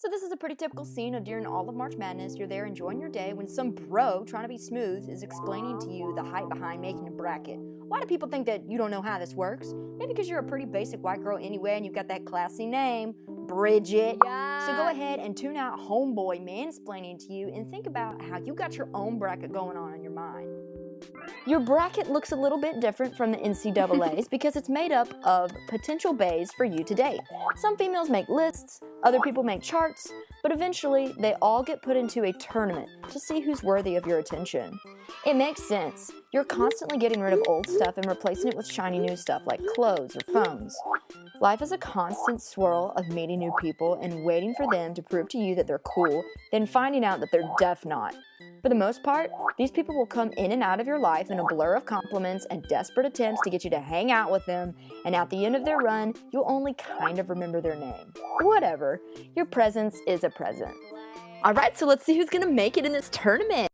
So this is a pretty typical scene of during all of March Madness. You're there enjoying your day when some bro trying to be smooth is explaining to you the hype behind making a bracket. Why do people think that you don't know how this works? Maybe because you're a pretty basic white girl anyway and you've got that classy name, Bridget. Yeah. So go ahead and tune out homeboy mansplaining to you and think about how you got your own bracket going on in your mind. Your bracket looks a little bit different from the NCAA's because it's made up of potential baes for you to date. Some females make lists, other people make charts, but eventually they all get put into a tournament to see who's worthy of your attention. It makes sense. You're constantly getting rid of old stuff and replacing it with shiny new stuff like clothes or phones. Life is a constant swirl of meeting new people and waiting for them to prove to you that they're cool, then finding out that they're def not. For the most part, these people will come in and out of your life in a blur of compliments and desperate attempts to get you to hang out with them, and at the end of their run, you'll only kind of remember their name. Whatever, your presence is a present. All right, so let's see who's gonna make it in this tournament.